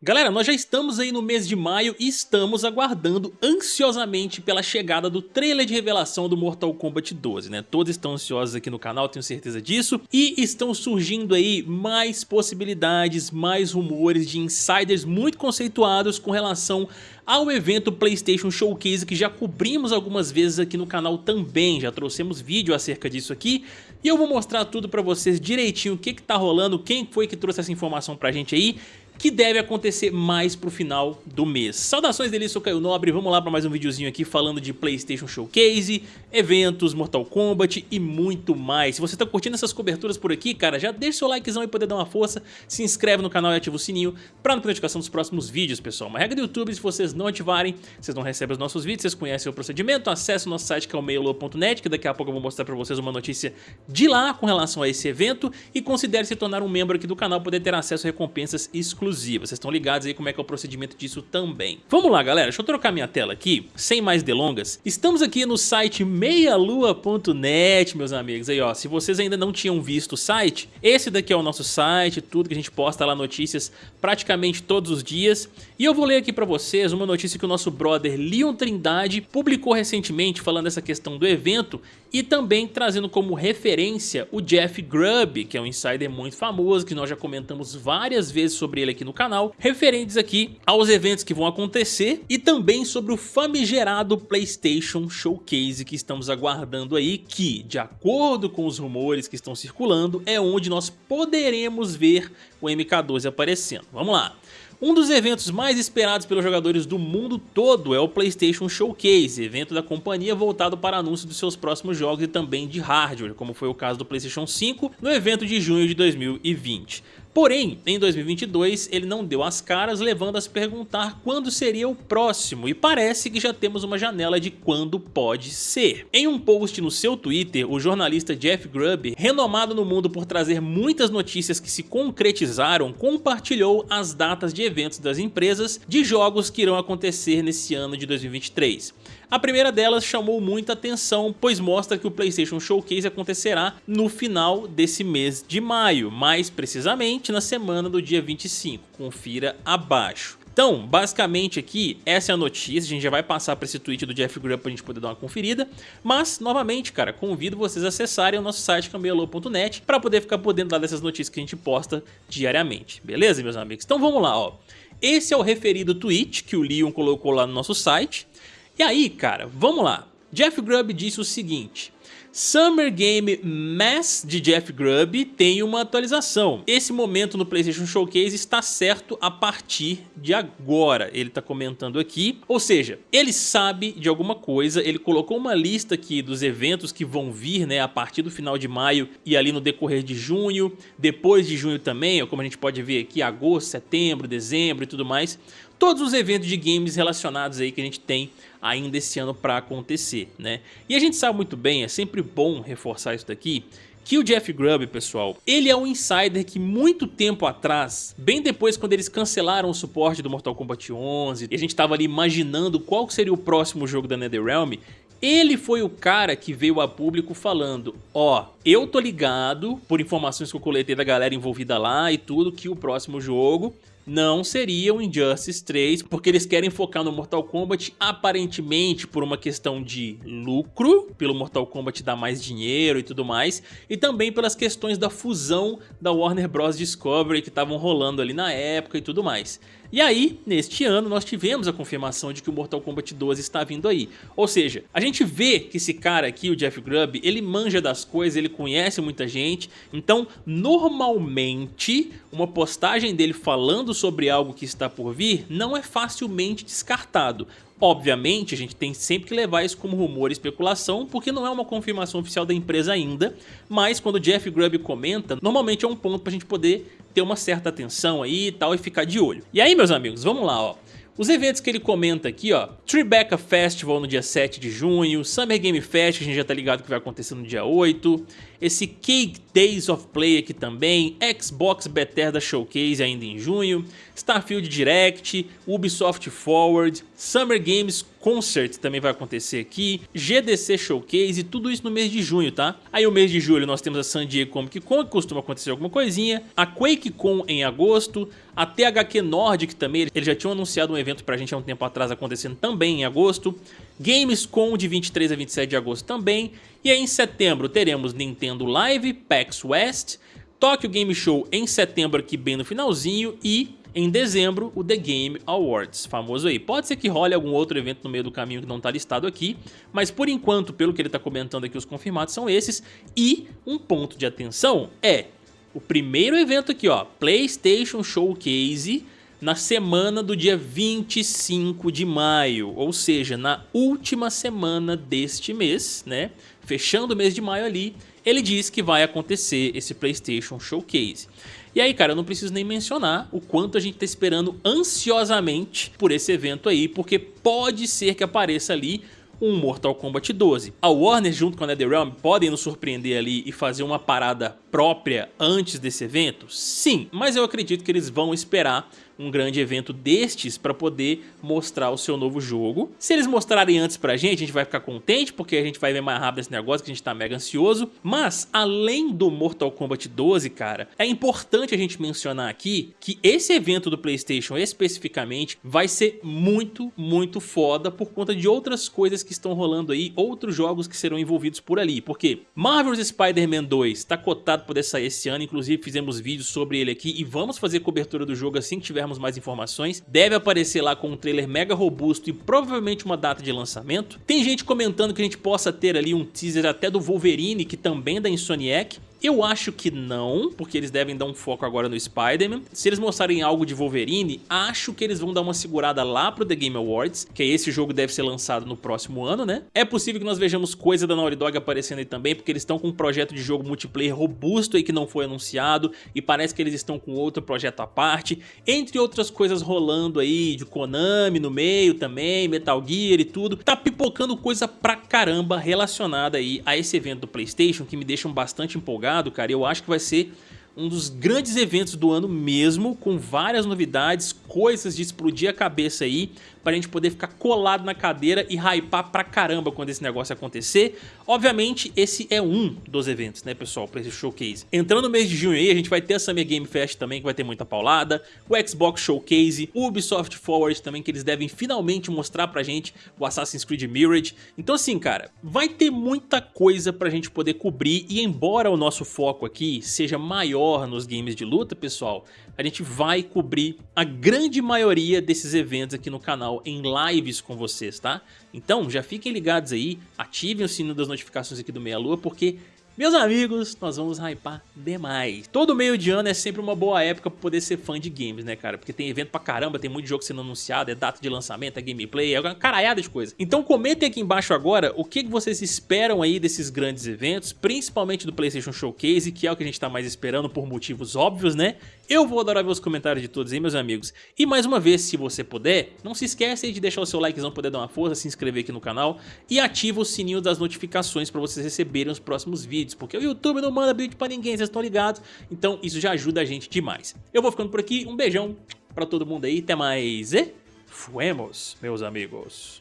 Galera, nós já estamos aí no mês de maio e estamos aguardando ansiosamente pela chegada do trailer de revelação do Mortal Kombat 12, né? Todos estão ansiosos aqui no canal, tenho certeza disso. E estão surgindo aí mais possibilidades, mais rumores de insiders muito conceituados com relação ao evento PlayStation Showcase que já cobrimos algumas vezes aqui no canal também, já trouxemos vídeo acerca disso aqui e eu vou mostrar tudo pra vocês direitinho o que que tá rolando, quem foi que trouxe essa informação pra gente aí que deve acontecer mais pro final do mês. Saudações dele, sou Caio Nobre, vamos lá para mais um videozinho aqui falando de Playstation Showcase, eventos, Mortal Kombat e muito mais. Se você tá curtindo essas coberturas por aqui, cara, já deixa seu likezão pra poder dar uma força, se inscreve no canal e ativa o sininho pra não ter notificação dos próximos vídeos, pessoal. Uma regra do YouTube, se vocês não ativarem, vocês não recebem os nossos vídeos, vocês conhecem o procedimento, acesse o nosso site que é o meiolo.net, que daqui a pouco eu vou mostrar pra vocês uma notícia de lá com relação a esse evento e considere se tornar um membro aqui do canal, poder ter acesso a recompensas exclusivas exclusiva. Vocês estão ligados aí como é que é o procedimento disso também. Vamos lá, galera. Deixa eu trocar minha tela aqui, sem mais delongas. Estamos aqui no site meialua.net, meus amigos. Aí, ó, se vocês ainda não tinham visto o site, esse daqui é o nosso site, tudo que a gente posta lá notícias praticamente todos os dias. E eu vou ler aqui pra vocês uma notícia que o nosso brother Leon Trindade publicou recentemente falando dessa questão do evento e também trazendo como referência o Jeff Grubb, que é um insider muito famoso, que nós já comentamos várias vezes sobre ele aqui no canal, referentes aqui aos eventos que vão acontecer e também sobre o famigerado PlayStation Showcase que estamos aguardando aí, que, de acordo com os rumores que estão circulando, é onde nós poderemos ver o MK12 aparecendo. Vamos lá! Um dos eventos mais esperados pelos jogadores do mundo todo é o PlayStation Showcase, evento da companhia voltado para anúncio dos seus próximos jogos e também de hardware, como foi o caso do PlayStation 5 no evento de junho de 2020. Porém, em 2022 ele não deu as caras, levando a se perguntar quando seria o próximo, e parece que já temos uma janela de quando pode ser. Em um post no seu Twitter, o jornalista Jeff Grubb, renomado no mundo por trazer muitas notícias que se concretizaram, compartilhou as datas de eventos das empresas de jogos que irão acontecer nesse ano de 2023. A primeira delas chamou muita atenção, pois mostra que o PlayStation Showcase acontecerá no final desse mês de maio, mais precisamente na semana do dia 25, confira abaixo. Então, basicamente aqui, essa é a notícia, a gente já vai passar para esse tweet do Jeff Grubb para a gente poder dar uma conferida, mas, novamente, cara, convido vocês a acessarem o nosso site cambialô.net para poder ficar por dentro dessas notícias que a gente posta diariamente, beleza, meus amigos? Então vamos lá, ó. Esse é o referido tweet que o Leon colocou lá no nosso site, e aí, cara, vamos lá. Jeff Grubb disse o seguinte, Summer Game Mass de Jeff Grubb tem uma atualização. Esse momento no PlayStation Showcase está certo a partir de agora, ele está comentando aqui. Ou seja, ele sabe de alguma coisa, ele colocou uma lista aqui dos eventos que vão vir né, a partir do final de maio e ali no decorrer de junho, depois de junho também, como a gente pode ver aqui, agosto, setembro, dezembro e tudo mais todos os eventos de games relacionados aí que a gente tem ainda esse ano para acontecer, né? E a gente sabe muito bem, é sempre bom reforçar isso daqui, que o Jeff Grubb, pessoal, ele é um insider que muito tempo atrás, bem depois quando eles cancelaram o suporte do Mortal Kombat 11, e a gente tava ali imaginando qual seria o próximo jogo da NetherRealm, ele foi o cara que veio a público falando, ó, oh, eu tô ligado, por informações que eu coletei da galera envolvida lá e tudo, que o próximo jogo não seria o Injustice 3, porque eles querem focar no Mortal Kombat aparentemente por uma questão de lucro, pelo Mortal Kombat dar mais dinheiro e tudo mais, e também pelas questões da fusão da Warner Bros. Discovery que estavam rolando ali na época e tudo mais. E aí, neste ano, nós tivemos a confirmação de que o Mortal Kombat 12 está vindo aí. Ou seja, a gente vê que esse cara aqui, o Jeff Grubb, ele manja das coisas, ele conhece muita gente, então normalmente uma postagem dele falando sobre algo que está por vir não é facilmente descartado. Obviamente, a gente tem sempre que levar isso como rumor e especulação, porque não é uma confirmação oficial da empresa ainda, mas quando o Jeff Grubb comenta, normalmente é um ponto para a gente poder ter uma certa atenção aí e tal e ficar de olho. E aí, meus amigos, vamos lá, ó. Os eventos que ele comenta aqui, ó, Tribeca Festival no dia 7 de junho, Summer Game Fest, que a gente já tá ligado que vai acontecer no dia 8, esse Cake Days of Play aqui também, Xbox Bethesda Showcase ainda em junho, Starfield Direct, Ubisoft Forward, Summer Games Concert também vai acontecer aqui, GDC Showcase, tudo isso no mês de junho, tá? Aí o mês de julho nós temos a San Diego Comic Con, que costuma acontecer alguma coisinha, a QuakeCon em agosto, a THQ Nordic também, eles já tinham anunciado um evento pra gente há um tempo atrás acontecendo também em agosto, Gamescom de 23 a 27 de agosto também, e aí em setembro teremos Nintendo Live, PAX West, Tokyo Game Show em setembro aqui bem no finalzinho e em dezembro o The Game Awards, famoso aí. Pode ser que role algum outro evento no meio do caminho que não está listado aqui, mas por enquanto, pelo que ele está comentando aqui, os confirmados são esses. E um ponto de atenção é o primeiro evento aqui, ó, PlayStation Showcase na semana do dia 25 de maio, ou seja, na última semana deste mês, né? Fechando o mês de maio ali, ele diz que vai acontecer esse PlayStation Showcase. E aí, cara, eu não preciso nem mencionar o quanto a gente tá esperando ansiosamente por esse evento aí, porque pode ser que apareça ali um Mortal Kombat 12. A Warner junto com a NetherRealm podem nos surpreender ali e fazer uma parada própria antes desse evento? Sim, mas eu acredito que eles vão esperar um grande evento destes para poder mostrar o seu novo jogo. Se eles mostrarem antes pra gente, a gente vai ficar contente, porque a gente vai ver mais rápido esse negócio, que a gente tá mega ansioso. Mas, além do Mortal Kombat 12, cara, é importante a gente mencionar aqui que esse evento do Playstation especificamente vai ser muito, muito foda por conta de outras coisas que estão rolando aí, outros jogos que serão envolvidos por ali. Porque Marvel's Spider-Man 2 tá cotado poder sair esse ano, inclusive fizemos vídeos sobre ele aqui e vamos fazer cobertura do jogo assim que tivermos tivermos mais informações. Deve aparecer lá com um trailer mega robusto e provavelmente uma data de lançamento. Tem gente comentando que a gente possa ter ali um teaser até do Wolverine, que também é da Insomniac. Eu acho que não, porque eles devem dar um foco agora no Spider-Man. Se eles mostrarem algo de Wolverine, acho que eles vão dar uma segurada lá pro The Game Awards, que esse jogo deve ser lançado no próximo ano, né? É possível que nós vejamos coisa da Naughty Dog aparecendo aí também, porque eles estão com um projeto de jogo multiplayer robusto aí que não foi anunciado, e parece que eles estão com outro projeto à parte, entre outras coisas rolando aí, de Konami no meio também, Metal Gear e tudo. Tá pipocando coisa pra caramba relacionada aí a esse evento do Playstation, que me deixam bastante empolgado jogado, cara, eu acho que vai ser um dos grandes eventos do ano mesmo, com várias novidades, coisas de explodir a cabeça aí, pra gente poder ficar colado na cadeira e hypar pra caramba quando esse negócio acontecer. Obviamente, esse é um dos eventos, né, pessoal, pra esse showcase. Entrando no mês de junho aí, a gente vai ter a Summer Game Fest também, que vai ter muita paulada, o Xbox Showcase, o Ubisoft Forward também, que eles devem finalmente mostrar pra gente o Assassin's Creed Mirage. Então assim, cara, vai ter muita coisa pra gente poder cobrir e embora o nosso foco aqui seja maior nos games de luta, pessoal, a gente vai cobrir a grande maioria desses eventos aqui no canal em lives com vocês, tá? Então já fiquem ligados aí, ativem o sino das notificações aqui do Meia Lua, porque meus amigos, nós vamos hypar demais. Todo meio de ano é sempre uma boa época pra poder ser fã de games, né, cara? Porque tem evento pra caramba, tem muito jogo sendo anunciado, é data de lançamento, é gameplay, é uma caralhada de coisa. Então comentem aqui embaixo agora o que vocês esperam aí desses grandes eventos, principalmente do PlayStation Showcase, que é o que a gente tá mais esperando por motivos óbvios, né? Eu vou adorar ver os comentários de todos aí, meus amigos. E mais uma vez, se você puder, não se esqueça de deixar o seu likezão, poder dar uma força, se inscrever aqui no canal e ativa o sininho das notificações para vocês receberem os próximos vídeos, porque o YouTube não manda vídeo para ninguém, vocês estão ligados? Então isso já ajuda a gente demais. Eu vou ficando por aqui, um beijão para todo mundo aí, até mais e fuemos, meus amigos.